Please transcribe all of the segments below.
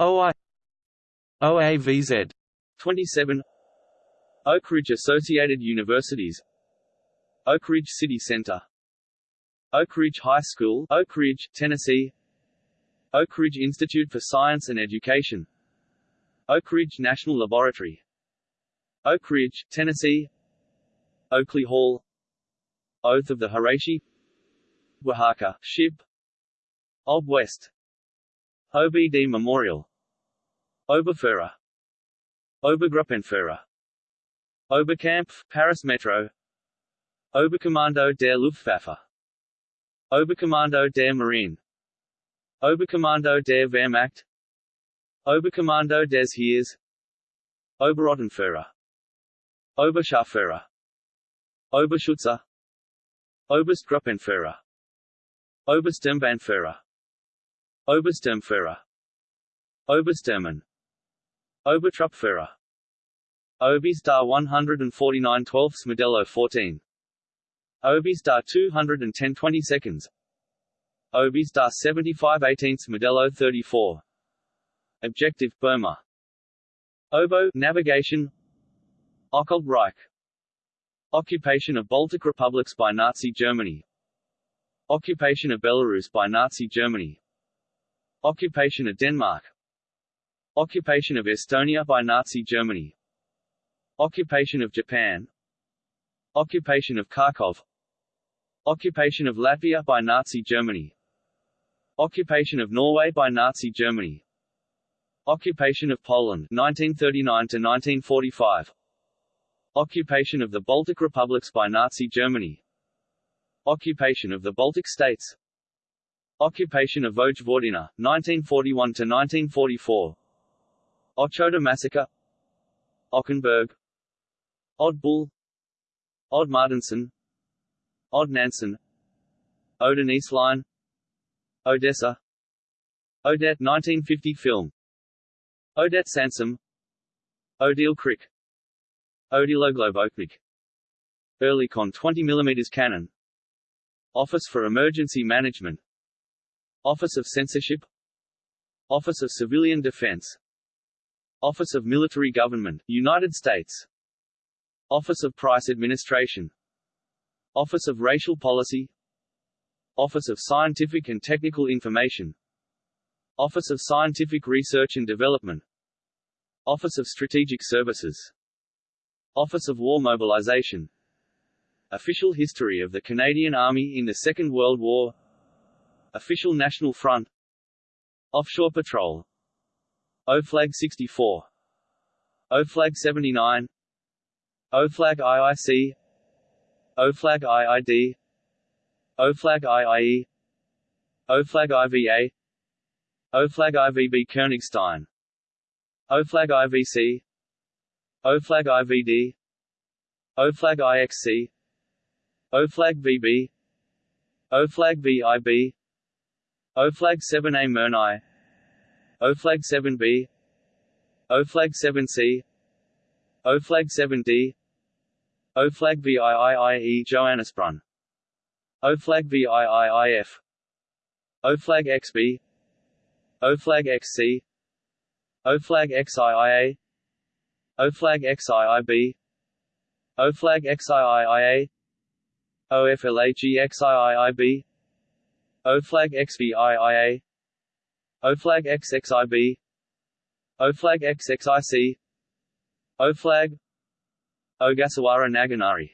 OI OAVZ 27 Oak Ridge Associated Universities. Oak Ridge City Center. Oak Ridge High School Oak Ridge, Tennessee. Oak Ridge Institute for Science and Education. Oak Ridge National Laboratory. Oak Ridge, Tennessee. Oakley Hall. Oath of the Hirashi Oaxaca, Ship. Ob West. OBD Memorial Oberführer Obergruppenführer Oberkampf, Paris Metro. Oberkommando der Luftwaffe. Oberkommando der Marine. Oberkommando der Wehrmacht. Oberkommando des Heers. Oberrottenführer Oberscharführer Oberschützer. Oberstgruppenführer Obersturmbannführer Obersturmführer Oberstürmen Obertruppführer Obistar 149 12 Modelo 14 Obistar 210 20 seconds. Obistar 75 18 Modelo 34 Objective Burma. Oboe navigation. Occult Reich Occupation of Baltic republics by Nazi Germany. Occupation of Belarus by Nazi Germany. Occupation of Denmark Occupation of Estonia by Nazi Germany. Occupation of Japan. Occupation of Kharkov. Occupation of Latvia by Nazi Germany. Occupation of Norway by Nazi Germany. Occupation of Poland 1939 to 1945 Occupation of the Baltic republics by Nazi Germany. Occupation of the Baltic states. Occupation of Vojvodina 1941 to 1944 Ochota massacre. Ockenberg Odd Bull Odd Martinson Odd Nansen Odenise Line Odessa Odette 1950 film. Odette Sansom. Odile Crick Odilogloboknik Oerlikon 20 mm cannon. Office for Emergency Management. Office of Censorship. Office of Civilian Defense Office of Military Government, United States. Office of Price Administration. Office of Racial Policy. Office of Scientific and Technical Information. Office of Scientific Research and Development. Office of Strategic Services. Office of War Mobilization. Official history of the Canadian Army in the Second World War. Official National Front. Offshore Patrol O-Flag 64 O-Flag 79 O-Flag IIC O-Flag IID O-Flag IIE O-Flag IVA O-Flag IVB Königstein O-Flag IVC O-Flag IVD O-Flag IXC O-Flag VB O-Flag VIB O-Flag 7A Murnau O-Flag 7B O-Flag 7C O-Flag 7D O-Flag VIIIE Johannisbrunn O-Flag VIIIF O-Flag XB O-Flag XC O-Flag XIIA O-Flag XIIB O-Flag XIIIA OFLAG O-Flag XVIIA O-Flag XXIB O-Flag XXIC O-Flag Ogasawara Naganari.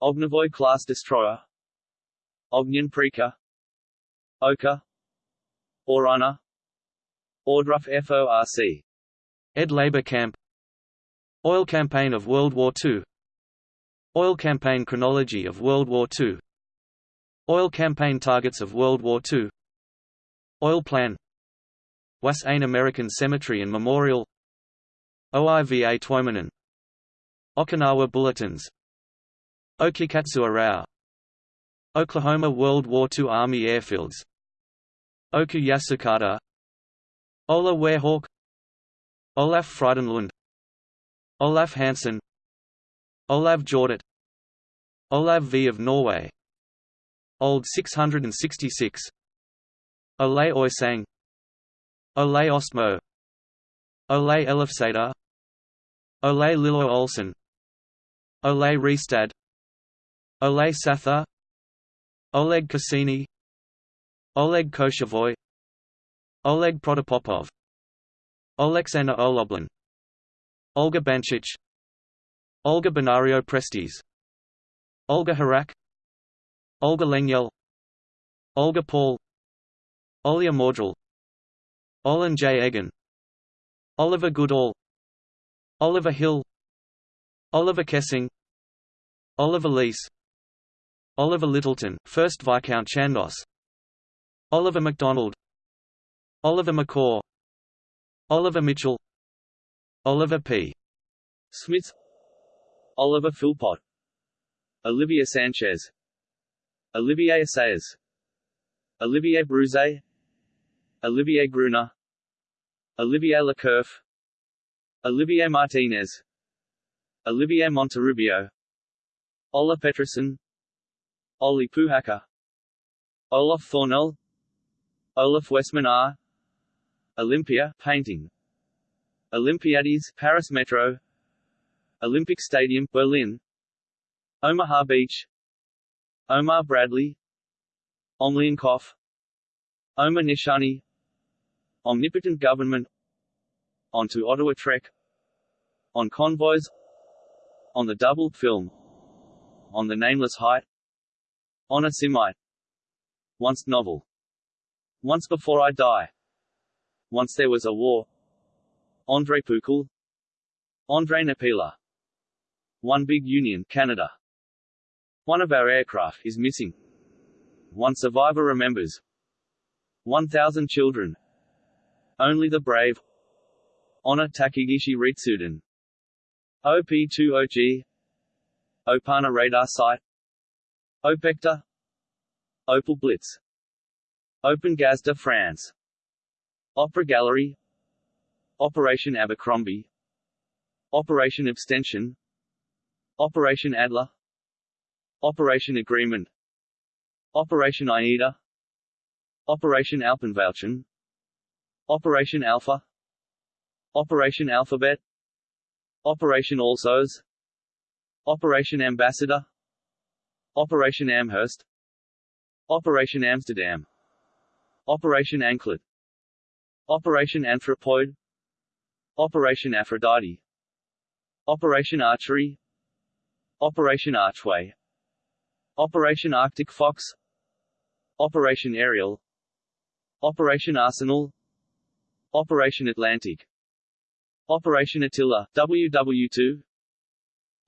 Ognevoy class destroyer. Ognian Preka Oka. Orana. Ohrdruf FORC Ed Labor Camp. Oil Campaign of World War II Oil Campaign Chronology of World War II Oil Campaign Targets of World War II Oil Plan Was Ein American Cemetery and Memorial OIVA Tuomainen Okinawa Bulletins Okikatsu Arao Oklahoma World War II Army Airfields Oku Yasukata Ola Werehawk Olaf Frydenlund Olaf Hansen Olav Jordet Olav V of Norway Old 666 Ole Oisang Ole Ostmo Ole Elfsæter Ole Lillo Olsen. Ole Ristad Ole Sather Oleg Cassini. Oleg Koshevoy Oleg Protopopov. Oleksandr Oloblin. Olga Banchich. Olga Benario Prestes. Olga Harak. Olga Lengyel Olga Paul Olya Mordrel Olin J. Egan. Oliver Goodall. Oliver Hill. Oliver Kessing. Oliver Leese Oliver Lyttelton, 1st Viscount Chandos. Oliver MacDonald. Oliver McCaw. Oliver Mitchell. Oliver P. Smith. Oliver Philpott. Olivia Sanchez. Olivier Sayers Olivier Bruze Olivier Gruner Olivier Lecourf Olivier Martinez Olivier Monterrubio Ola Peterson Olli Puhakka Olaf Thornell Olaf Westman Olympia painting Olympiades Paris Metro Olympic Stadium Berlin Omaha Beach Omar Bradley Omlienkopf Omar Nishani Omnipotent Government Onto Ottawa Trek On Convoys On the doubled Film On the Nameless Height on a Semite. Once novel. Once Before I Die. Once There Was a War. André Pukul. André Napila. One Big Union, Canada. One of our aircraft is missing. One survivor remembers. 1,000 children. Only the brave. Honor Takegishi Ritsuden. OP20G. Opana radar site. Opecta Opal Blitz. Open Gazda France. Opera Gallery. Operation Abercrombie. Operation Abstention. Operation Adler. Operation Agreement. Operation Aida. Operation Alpenwäldchen Operation Alpha. Operation Alphabet. Operation Alsos Operation Ambassador. Operation Amherst. Operation Amsterdam. Operation Anklet. Operation Anthropoid. Operation Aphrodite. Operation Archery. Operation Archway. Operation Arctic Fox. Operation Ariel Operation Arsenal Operation Atlantic. Operation Attila WW2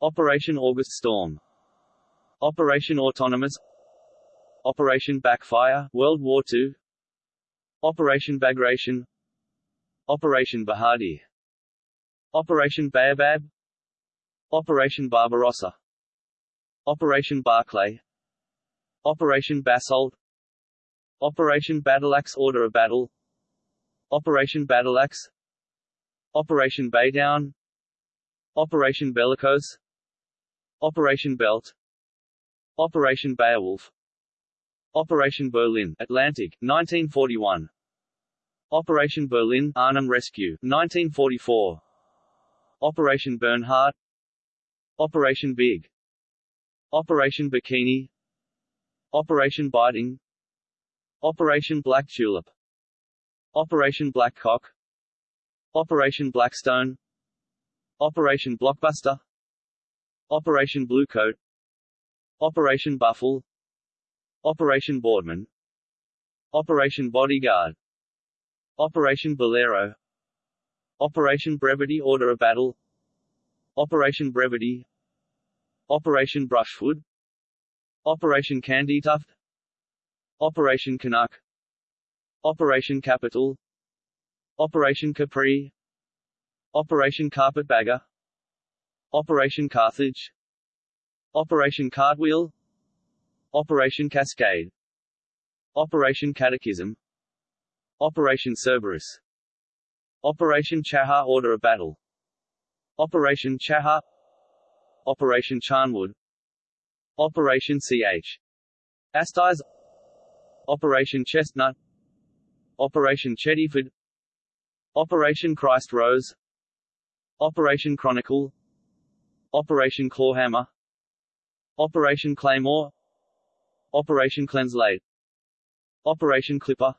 Operation August Storm. Operation Autonomous. Operation Backfire World War II Operation Bagration. Operation Bahadi Operation Baobab Operation Barbarossa. Operation Barclay. Operation Basalt. Operation Battleaxe Order of Battle Operation Battleaxe Operation Baytown. Operation Bellicose. Operation Belt. Operation Beowulf. Operation Berlin Atlantic, 1941 Operation Berlin Arnhem Rescue, 1944 Operation Bernhard Operation Big. Operation Bikini. Operation Biting Operation Black Tulip Operation Black Cock Operation Blackstone. Operation Blockbuster. Operation Bluecoat Operation Buffle. Operation Boardman. Operation Bodyguard. Operation Bolero. Operation Brevity Order of Battle. Operation Brevity. Operation Brushwood. Operation Candytuft Operation Canuck Operation Capital. Operation Capri. Operation Carpetbagger Operation Carthage. Operation Cartwheel Operation Cascade. Operation Catechism. Operation Cerberus. Operation Chahar Order of Battle. Operation Chahar Operation Charnwood. Operation CH Astize Operation Chestnut Operation Chediford Operation Christ Rose. Operation Chronicle. Operation Clawhammer. Operation Claymore. Operation Cleanslate Operation Clipper.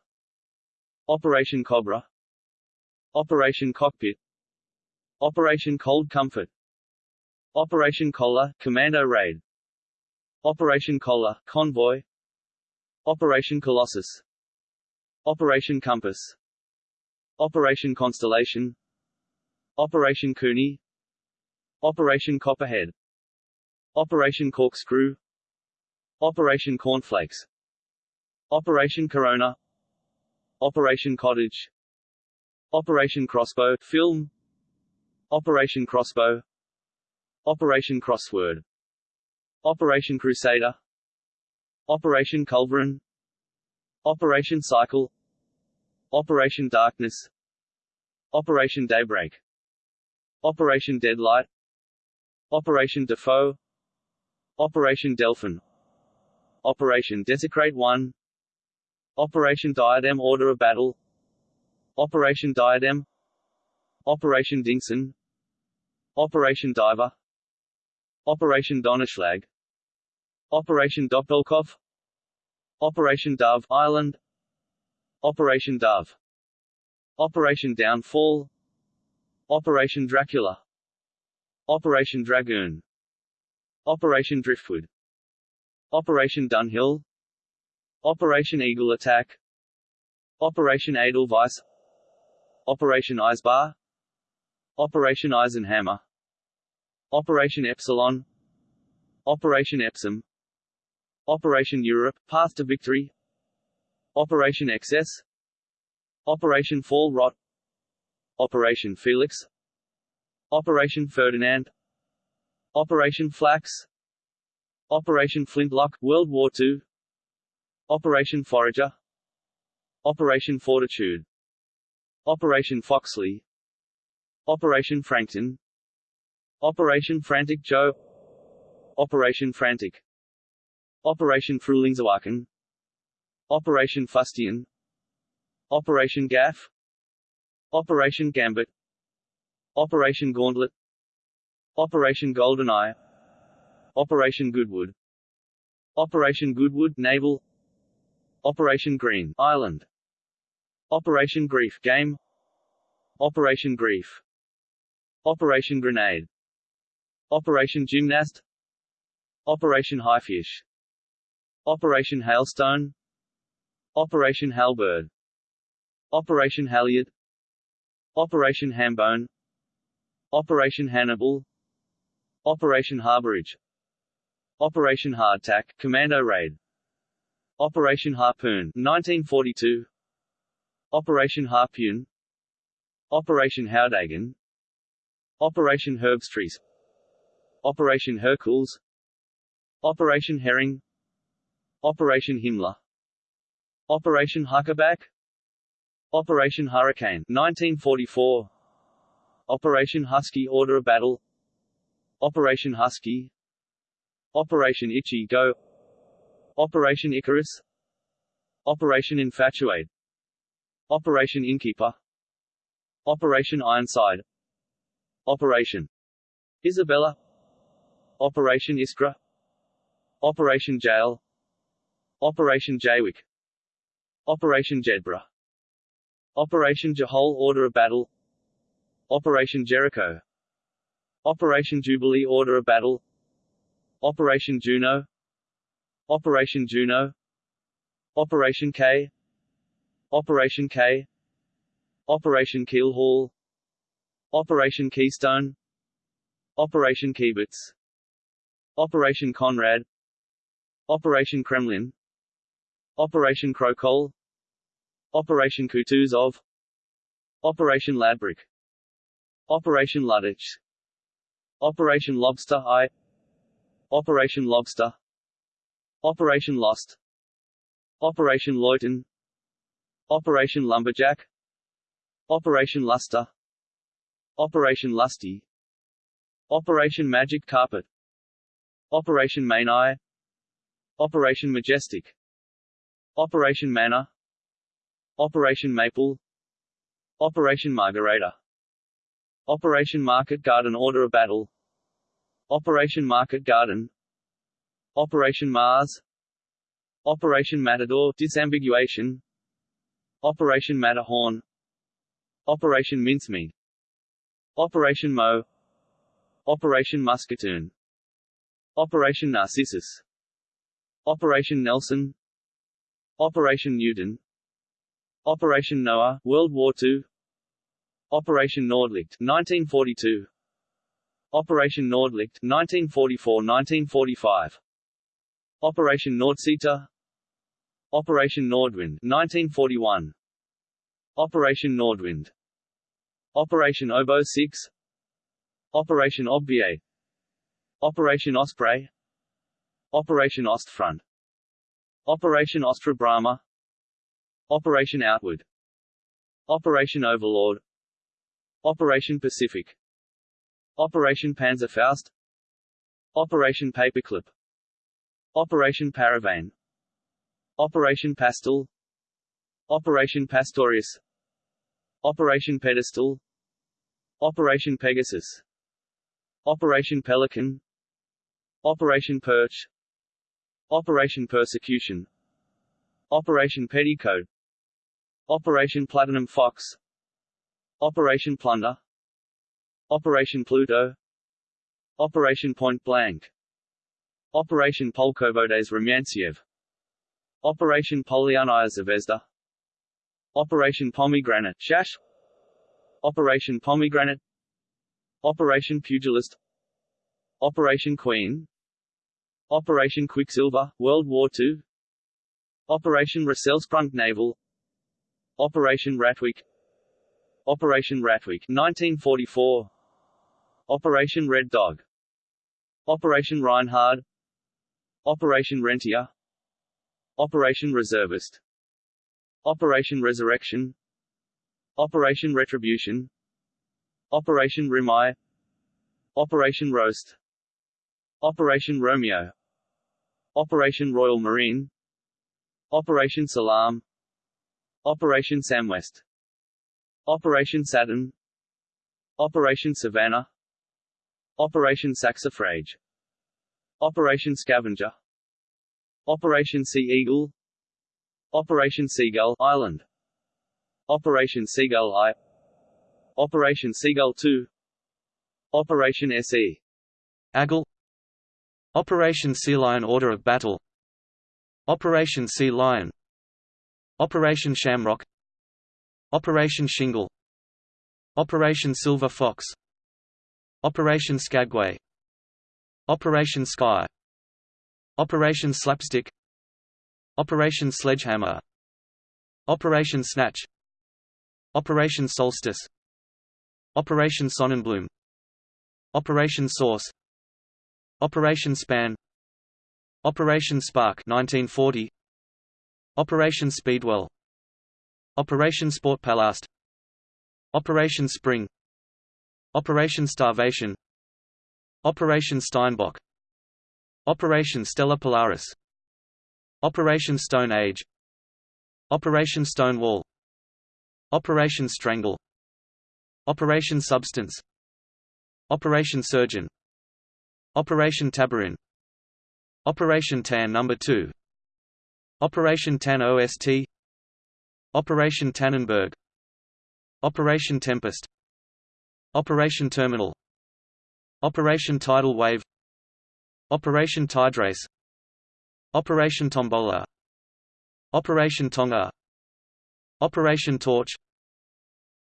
Operation Cobra. Operation Cockpit. Operation Cold Comfort. Operation Collar, Commando Raid. Operation Collar, Convoy. Operation Colossus Operation Compass. Operation Constellation. Operation Cooney. Operation Copperhead. Operation Corkscrew. Operation Cornflakes. Operation Corona. Operation Cottage. Operation Crossbow. Film. Operation Crossbow. Operation Crossword. Operation Crusader. Operation Culverin Operation Cycle. Operation Darkness. Operation Daybreak. Operation Deadlight. Operation Defoe. Operation Delphin. Operation Desecrate 1 Operation Diadem Order of Battle. Operation Diadem. Operation Dingson Operation Diver. Operation Donnerschlag. Operation Doppelkopf Operation Dove Island. Operation Dove. Operation Downfall. Operation Dracula. Operation Dragoon. Operation Driftwood. Operation Dunhill. Operation Eagle Attack. Operation Edelweiss Operation Eisbar Operation Eisenhammer. Operation Epsilon. Operation Epsom Operation Europe – Path to Victory. Operation Excess. Operation Fall Rot. Operation Felix. Operation Ferdinand. Operation Flax. Operation Flintlock World War II Operation Forager. Operation Fortitude. Operation Foxley. Operation Frankton. Operation Frantic Joe. Operation Frantic Operation Frühlingserwachen Operation Fustian. Operation Gaff. Operation Gambit. Operation Gauntlet. Operation GoldenEye. Operation Goodwood. Operation Goodwood Naval. Operation Green Island. Operation Grief Game. Operation Grief. Operation Grenade. Operation Gymnast. Operation Haifisch Operation Hailstone. Operation Halberd. Operation Halyard Operation Hambone. Operation Hannibal. Operation Harborage. Operation Hardtack Commando Raid. Operation Harpoon 1942 Operation Harpoon. Operation Howdagen Operation Herbstreise. Operation Hercules. Operation Herring Operation Himmler. Operation Huckaback. Operation Hurricane 1944 Operation Husky Order of Battle. Operation Husky. Operation Ichi-Go. Operation Icarus. Operation Infatuate. Operation Innkeeper. Operation Ironside. Operation Isabella. Operation Iskra. Operation Jail Operation Jaywick. Operation Jedburgh. Operation Jehol Order of Battle. Operation Jericho. Operation Jubilee Order of Battle. Operation Juno Operation Juno Operation K. Operation K. Operation Keelhaul Operation Keystone. Operation Kiebitz Operation Konrad. Operation Kremlin Operation Krokol Operation Kutuzov Operation Ladbroke Operation Ludditch. Operation Lobster I. Operation Lobster. Operation Lost. Operation Leuthen Operation Lumberjack. Operation Luster. Operation Lusty. Operation Magic Carpet. Operation Main Eye. Operation Majestic Operation Manor. Operation Maple. Operation Margareta Operation Market Garden Order of Battle. Operation Market Garden. Operation Mars. Operation Matador disambiguation. Operation Matterhorn. Operation Mincemeat. Operation Mo. Operation Musketoon Operation Narcissus. Operation Nelson Operation Newton. Operation Noah World War II Operation Nordlicht 1942 Operation Nordlicht 1944-1945 Operation Nordseiter Operation Nordwind 1941 Operation Nordwind. Operation Oboe 6 Operation Obviate. Operation Osprey. Operation Ostfront Operation Ostra Brama Operation Outward. Operation Overlord. Operation Pacific. Operation Panzerfaust. Operation Paperclip. Operation Paravane Operation Pastel. Operation Pastorius. Operation Pedestal. Operation Pegasus. Operation Pelican. Operation Perch Operation Persecution. Operation Petticoat. Operation Platinum Fox. Operation Plunder. Operation Pluto. Operation Point Blank. Operation Polkovodets Rumyantsev Operation Polyarnaya Zvezda Operation Pomegranate. Shash. Operation Pomegranate. Operation Pugilist. Operation Queen Operation Quicksilver, World War II Operation Rasselsprung Naval. Operation Ratweek. Operation Ratweek 1944 Operation Red Dog. Operation Reinhard. Operation Rentier Operation Reservist. Operation Resurrection. Operation Retribution. Operation Rimai Operation Roast. Operation Romeo Operation Royal Marine. Operation Salam. Operation Samwest. Operation Saturn. Operation Savannah. Operation Saxifrage. Operation Scavenger. Operation Sea Eagle. Operation Seagull Island. Operation Seagull I. Operation Seagull 2 Operation SE Agile Operation Sea Lion Order of Battle. Operation Sea Lion. Operation Shamrock. Operation Shingle. Operation Silver Fox. Operation Skagway. Operation Sky. Operation Slapstick. Operation Sledgehammer. Operation Snatch. Operation Solstice. Operation Sonnenblume Operation Source Operation Span Operation Spark 1940 Operation Speedwell Operation Sportpalast Operation Spring Operation Starvation Operation Steinbock Operation Stella Polaris Operation Stone Age Operation Stonewall Operation Strangle Operation Substance Operation Surgeon Operation Tabarin. Operation TAN No. 2 Operation TAN OST Operation Tannenberg. Operation Tempest. Operation Terminal. Operation Tidal Wave. Operation Tiderace Operation Tombola. Operation Tonga. Operation Torch.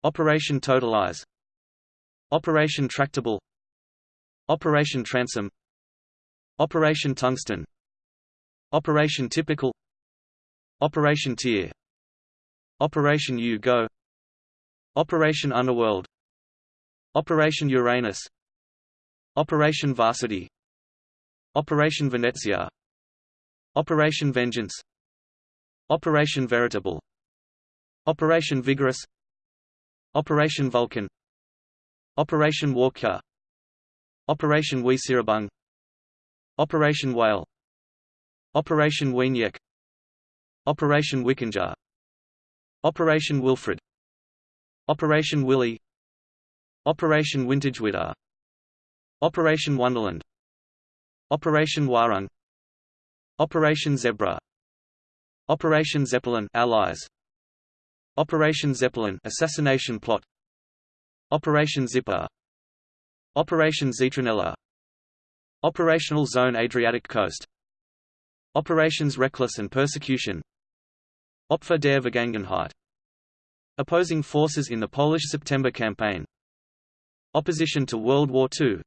Operation Totalize. Operation Tractable Operation Transom. Operation Tungsten. Operation Typical. Operation Tier Operation U-Go Operation Underworld. Operation Uranus. Operation Varsity. Operation Venezia. Operation Vengeance. Operation Veritable. Operation Vigorous. Operation Vulcan. Operation Warcure Operation Weserübung Operation Whale. Operation Wenyek. Operation Wikinger Operation Wilfred. Operation Willy Operation Wintergewitter Operation Wonderland. Operation Warung. Operation Zebra. Operation Zeppelin Allies. Operation Zeppelin assassination plot. Operation Zipper Operation Zitronella. Operational Zone Adriatic Coast. Operations Reckless and Persecution. Opfer der Vergangenheit. Opposing forces in the Polish September Campaign. Opposition to World War II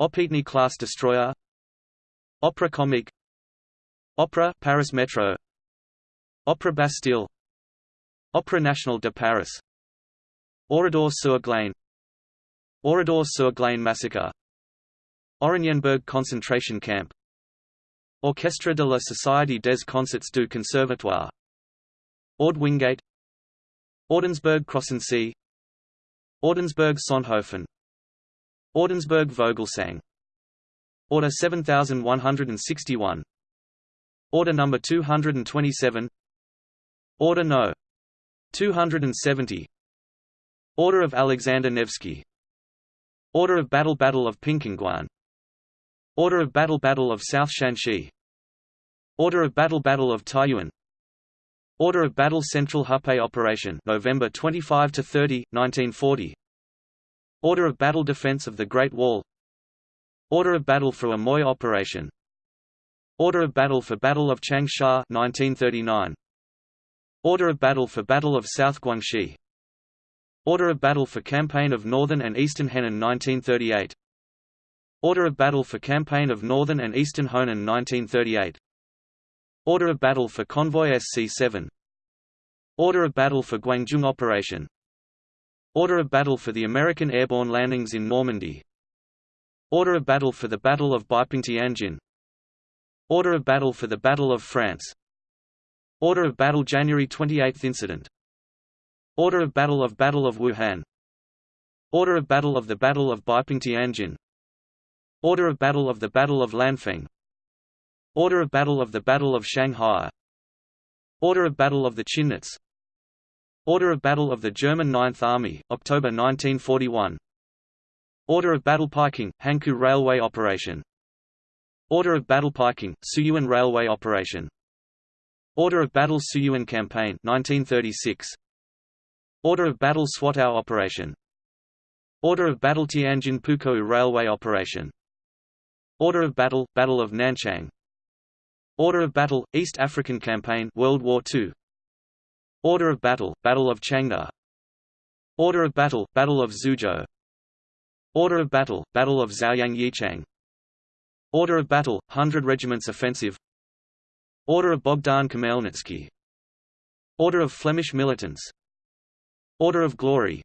Opetny-class destroyer. Opera Comique Opera Paris Metro. Opera Bastille. Opera Nationale de Paris. Oradour sur Glane Oradour sur Glane massacre. Oranienburg concentration camp. Orchestre de la Société des Concerts du Conservatoire. Orde Wingate. Ordensburg Crossensee. Ordensburg Sonthofen Ordensburg Vogelsang. Order 7161 Order number 227 Order No. 270 Order of Alexander Nevsky Order of Battle Battle of Pingxingguan Order of Battle Battle of South Shanxi. Order of Battle Battle of Taiyuan. Order of Battle Central Hupei Operation November 25 to 30 1940 Order of Battle Defense of the Great Wall. Order of Battle for Amoy Operation. Order of Battle for Battle of Changsha 1939 Order of Battle for Battle of South Guangxi Order of Battle for Campaign of Northern and Eastern Henan 1938 Order of Battle for Campaign of Northern and Eastern Honan 1938 Order of Battle for Convoy SC-7 Order of Battle for Guangzhou Operation. Order of Battle for the American airborne landings in Normandy. Order of Battle for the Battle of Beiping-Tianjin Order of Battle for the Battle of France. Order of Battle January 28 Incident Order of Battle of Battle of Wuhan Order of Battle of the Battle of Beiping-Tianjin Order of Battle of the Battle of Lanfeng Order of Battle of the Battle of Shanghai Order of Battle of the Chimnitz Order of Battle of the German Ninth Army, October 1941 Order of Battle Peking, Hankou Railway Operation Order of Battle Peking, Suyuan Railway Operation Order of Battle Suyuan Campaign 1936 Order of Battle Swatow Operation Order of Battle Tianjin Pukou Railway Operation Order of Battle Battle of Nanchang Order of Battle East African Campaign World War II Order of Battle Battle of Changda Order of Battle Battle of Zhuzhou Order of Battle Battle of Zhaoyang Yichang Order of Battle Hundred Regiments Offensive Order of Bogdan Khmelnytsky Order of Flemish Militants Order of Glory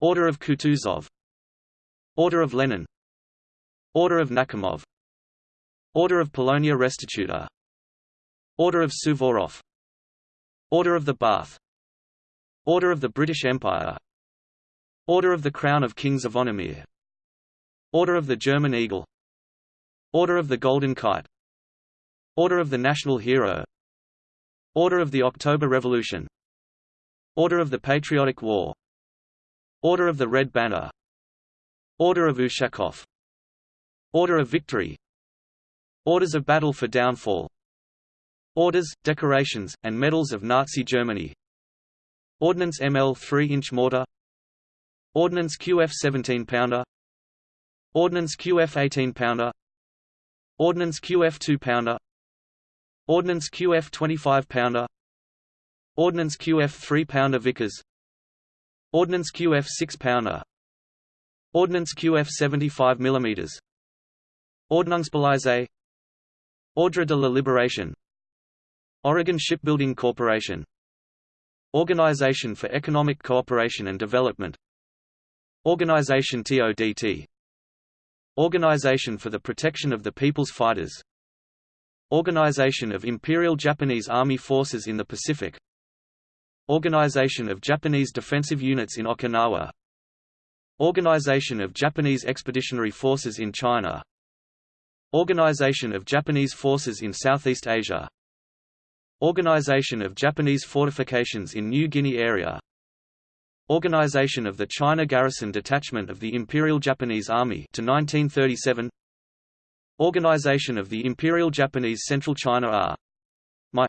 Order of Kutuzov Order of Lenin Order of Nakhimov Order of Polonia Restituta Order of Suvorov Order of the Bath Order of the British Empire Order of the Crown of Kings of Onomir Order of the German Eagle Order of the Golden Kite Order of the National Hero Order of the October Revolution Order of the Patriotic War. Order of the Red Banner. Order of Ushakov. Order of Victory. Orders of Battle for Downfall. Orders, decorations, and medals of Nazi Germany. Ordnance ML 3-inch mortar. Ordnance QF 17-pounder Ordnance QF 18-pounder Ordnance QF 2-pounder Ordnance QF 25-pounder Ordnance QF 3-pounder Vickers. Ordnance QF 6-pounder Ordnance QF 75 mm Ordnungspolizei Ordre de la Libération Oregon Shipbuilding Corporation. Organization for Economic Cooperation and Development. Organization TODT Organization for the Protection of the People's Fighters. Organization of Imperial Japanese Army Forces in the Pacific Organization of Japanese Defensive Units in Okinawa. Organization of Japanese Expeditionary Forces in China. Organization of Japanese Forces in Southeast Asia. Organization of Japanese Fortifications in New Guinea area. Organization of the China Garrison Detachment of the Imperial Japanese Army to 1937 Organization of the Imperial Japanese Central China R. My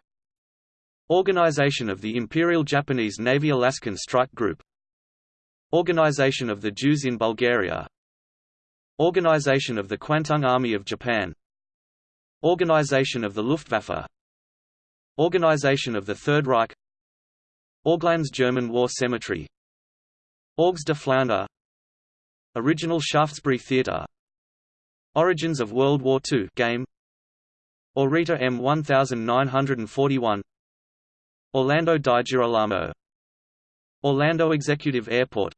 Organization of the Imperial Japanese Navy Alaskan Strike Group. Organization of the Jews in Bulgaria. Organization of the Kwantung Army of Japan. Organization of the Luftwaffe. Organization of the Third Reich. Orglands German War Cemetery. Orgs de Flandre. Original Shaftesbury Theatre. Origins of World War II game. Orita M 1941 Orlando di Girolamo. Orlando Executive Airport.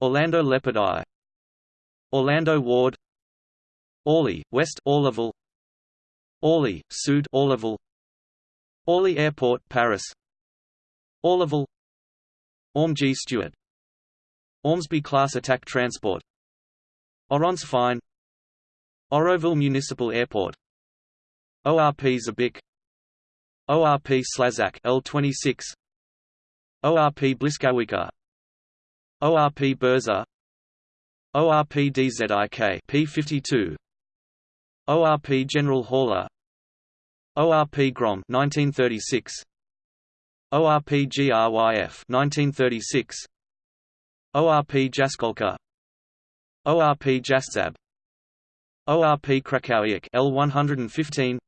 Orlando Leopard Eye. Orlando Ward. Orly, West Orlyval Orly, Sud Orlyval Orly Airport, Paris. Orlyval Orm G. Stewart. Ormsby Class Attack Transport. Oronce Fine. Oroville Municipal Airport. ORP Zabik ORP Slazak L26 ORP Błyskawica ORP Burza ORP DZIK P52 ORP General Haller ORP Grom 1936 ORP GRYF 1936 ORP Jaskolka ORP Jastrząb ORP Krakowiak L115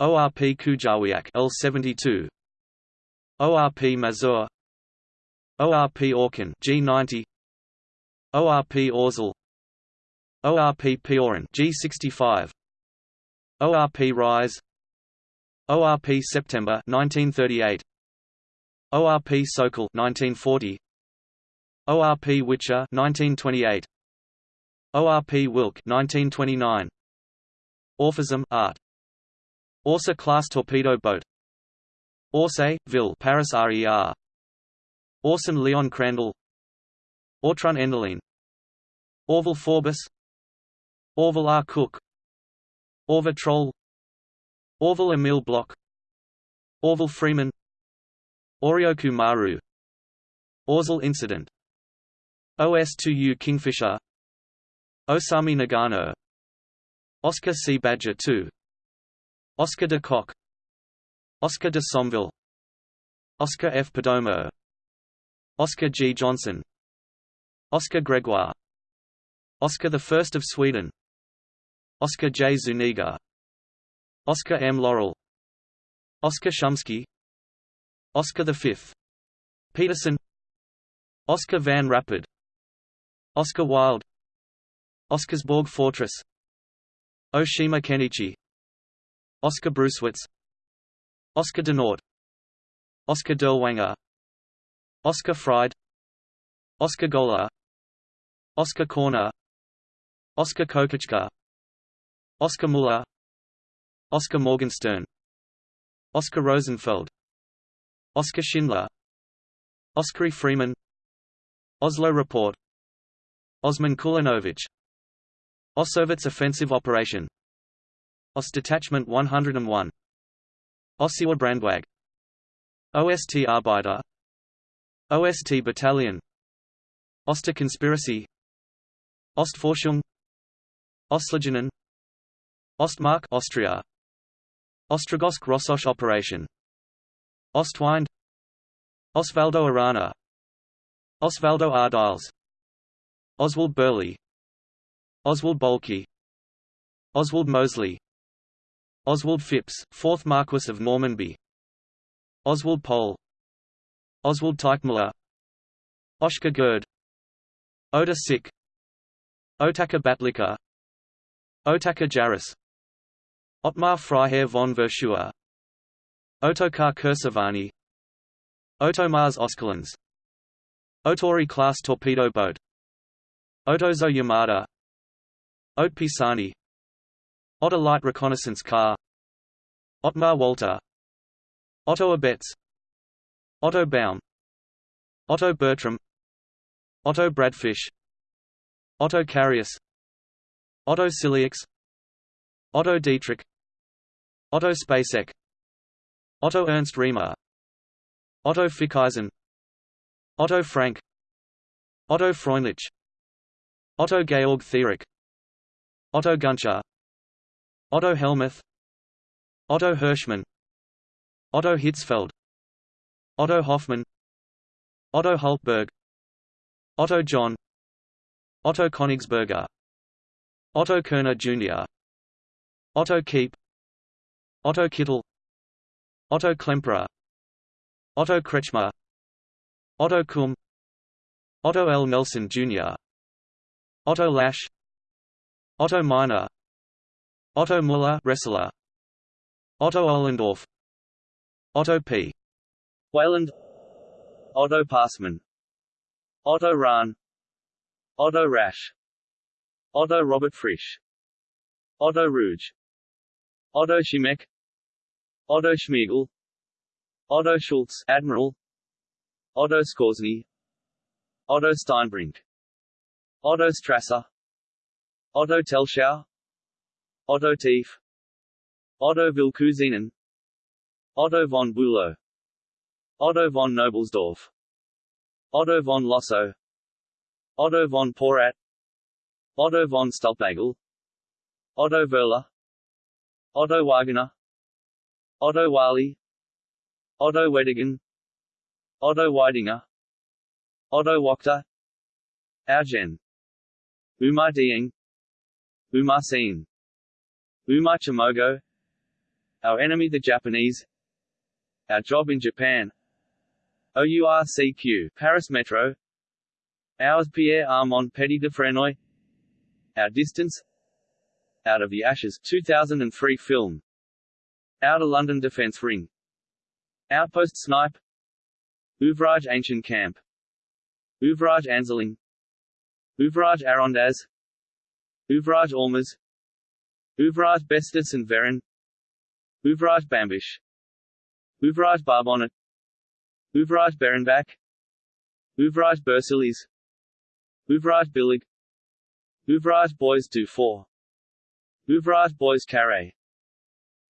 ORP Kujawiak L72 ORP Mazur ORP Orkan G90 ORP Orzel ORP Piorun G65 ORP Rise ORP September 1938 ORP Sokol 1940 ORP Wicher 1928 ORP Wilk 1929 Orphism Art Orsa class torpedo boat. Orsay, Ville Paris RER Orson Leon Crandall. Ortrun Enderlein Orville Forbes. Orville R. Cook. Orva Troll. Orville Emile Bloch. Orville Freeman. Oryoku Maru. Orzel Incident. OS2U Kingfisher. Osami Nagano. Oscar C. Badger II Oscar de Kock Oscar de Somville Oscar F. Perdomo Oscar G. Johnson Oscar Gregoire Oscar I of Sweden Oscar J. Zuniga Oscar M. Laurel Oscar Shumsky Oscar V. Peterson Oscar Van Rapid Oscar Wilde Oscarsborg Fortress Oshima Kenichi Oscar Brucewitz Oscar Denort Oskar Dirlewanger Oscar Fried Oscar Gola Oscar Corner Oskar Kokoschka Oscar Muller Oskar Morgenstern Oscar Rosenfeld Oskar Schindler Oskari Freeman Oslo Report Osman Kulinovich Osowitz Offensive Operation OS Detachment 101 Ossewabrandwag. OST Arbeiter OST Battalion. Oster Conspiracy. Ostforschung Ostlegionen Ostmark Austria. Ostrogozhsk Rossosh Operation. Ostwind Osvaldo Arana. Osvaldo Ardiles. Oswald Burley. Oswald Boelcke. Oswald Mosley Oswald Phipps, 4th Marquess of Normanby. Oswald Pohl Oswald Teichmuller. Oshka Gerd. Oda Sik Otaka Batlika. Otaka Jaris. Otmar Freiherr von Verschuer. Otokar Kursavani Otomars Osculans Otori class torpedo boat Otozo Yamada Ote Pisani Otter Light Reconnaissance Car. Otmar Walter. Otto Abetz Otto Baum. Otto Bertram. Otto Bradfisch Otto Carius Otto Ciliax Otto Dietrich. Otto Spacek. Otto Ernst Riemer. Otto Fickeisen. Otto Frank. Otto Freundlich Otto Georg Thierack Otto Guncher Otto Hellmuth Otto Hirschmann Otto Hitzfeld Otto Hoffmann Otto Hultberg Otto John Otto Königsberger Otto Kerner Jr. Otto Kiep Otto Kittel Otto Klemperer Otto Kretschmer Otto Kumm Otto L. Nelson Jr. Otto Lasch Otto Meiner Otto Müller wrestler Otto Ohlendorf. Otto P. Weyland Otto Passman. Otto Rahn. Otto Rasch. Otto Robert Frisch. Otto Ruge. Otto Schimek Otto Schmiegel. Otto Schultz Admiral. Otto Skorzeny Otto Steinbrinck. Otto Strasser. Otto Telschow Otto Tief. Otto Wille Kuusinen Otto von Bülow. Otto von Knobelsdorff Otto von Lossow Otto von Porat. Otto von Stülpnagel Otto Wöhler. Otto Wagner Otto Wally Otto Weddigen Otto Weidinger. Otto Wächter. Augen Umar Dieng Umar Seen Umar Chimogo Our enemy the Japanese. Our job in Japan. OURCQ Paris Metro. Ours Pierre Armand Petit de Frenoy. Our Distance. Out of the Ashes 2003 film. Outer London Defence Ring. Outpost Snipe. Ouvrage Ancien Camp. Ouvrage Anzeling. Ouvrage Arondaz Ouvrage Aumetz Ouvrage Bestis and Verin Ouvrage Bambesch Ouvrage Barbonnet. Ouvrage Berenbach Ouvrage Bersillies Ouvrage Billig. Ouvrage Bois-du-Four Ouvrage Bois-Karre.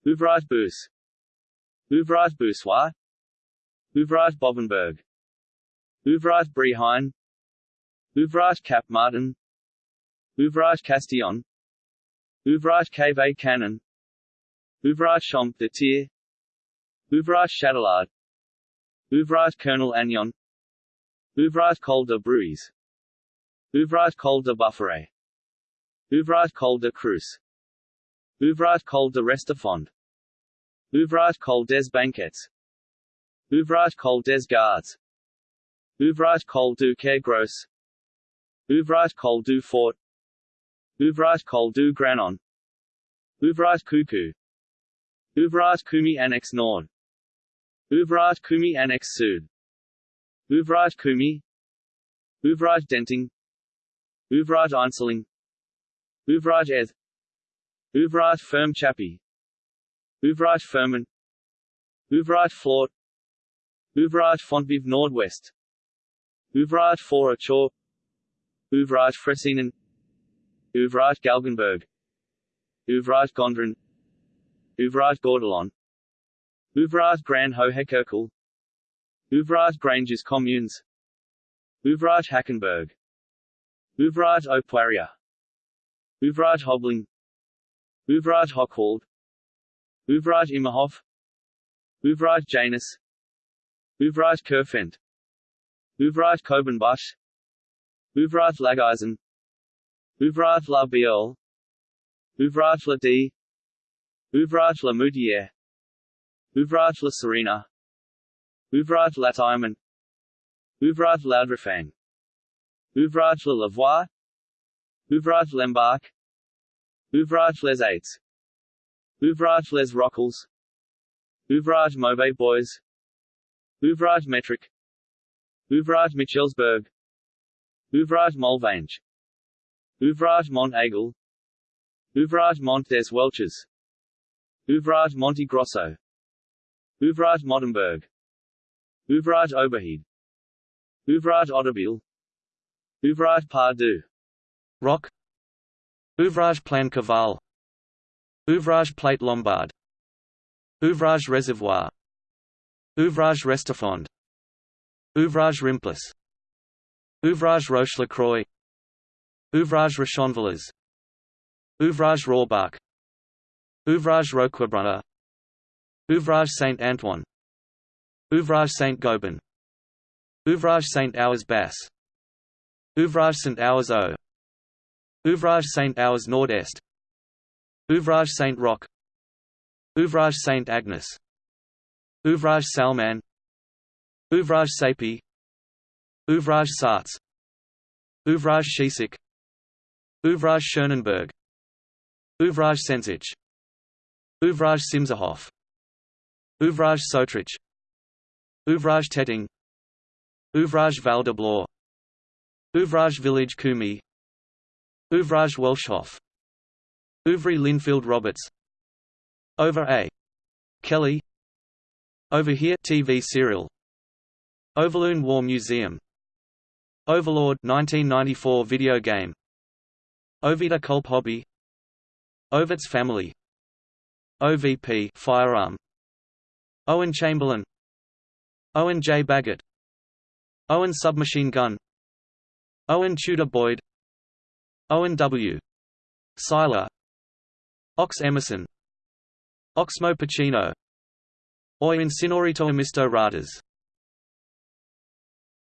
Ouvrage Bousse Ouvrage Boussois Ouvrage Bovenberg. Ouvrage Bréhain Ouvrage Cap Martin. Ouvrage Castillon Ouvrage Cave Canon. Ouvrage Champ de Tir. Ouvrage Châtelard Ouvrage Colonel Agnon. Ouvrage Col de Brouis. Ouvrage Col de Bufferet Ouvrage Col de Cruz. Ouvrage Col de Restefond Ouvrage Col des Banquets Ouvrage Col des Gardes. Ouvrage Col du Quai Gros. Ouvrage Col du Fort Ouvrage Col du Granon. Ouvrage Coucou Ouvrage Coume Annex Nord Ouvrage Coume Annex Sud. Ouvrage Coume. Ouvrage Denting. Ouvrage Einseling Ouvrage Eth. Ouvrage Ferme Chappy Ouvrage Fermont Ouvrage Flort Ouvrage Fontvive Nord-West Ouvrage Four-à-Chaux Ouvrage Fressinen Ouvrage Galgenberg. Ouvrage Gondrin Ouvrage Gordolon. Ouvrage Grand-Hohékirkel Ouvrage Granges Communes. Ouvrage Hackenberg. Haut-Poirier Ouvrage Hobling. Ouvrage Hochwald. Ouvrage Immerhof Ouvrage Janus. Ouvrage Kerfent. Ouvrage Kobenbusch Ouvrage Lageisen Ouvrage La Biole Ouvrage La D Ouvrage La Moutière Ouvrage La Serena Ouvrage La Timon Ouvrage Laudrefang Ouvrage La Lavoie Ouvrage Lembach Ouvrage Les Eights Ouvrage Les Rockles Ouvrage Mauvais-Bois Ouvrage Métrich Ouvrage Michelsberg Ouvrage Molvange Ouvrage Mont Aigle. Ouvrage Mont des Welches. Ouvrage Monte Grosso. Ouvrage Mottenberg. Ouvrage Oberheide Ouvrage Otterville Ouvrage Pardieu Rock Ouvrage Plan Caval Ouvrage Plate Lombard. Ouvrage Reservoir Ouvrage Restefond Ouvrage Rimplas Ouvrage Roche-Lacroix Ouvrage Rochonvillers Ouvrage Rohrbach. Ouvrage Roquebrunner. Ouvrage Saint-Antoine Ouvrage Saint-Gobain Ouvrage Saint-Ours Basse Ouvrage Saint-Ours Haut Ouvrage Saint-Ours Nord-Est. Ouvrage Saint-Roch Ouvrage Saint-Agnes Ouvrage Salman. Ouvrage Sapey Ouvrage Sartz Ouvrage Schiesseck Ouvrage Schönenberg Ouvrage Sensich Ouvrage Simserhof Ouvrage Soetrich. Ouvrage Tetting. Ouvrage Val de Blois Ouvrage Village Coume. Ouvrage Welschhof Ouvry Linfield Roberts. Over A. Kelly. Over Here TV serial. Overloon War Museum. Overlord 1994 video game Oveta Culp Hobby. Ovitz family. OVP firearm. Owen Chamberlain. Owen J. Baggett. Owen submachine gun. Owen Tudor Boyd. Owen W. Seiler. Ox Emerson. Oxmo Puccino Oi Insinorito Amisto Ratas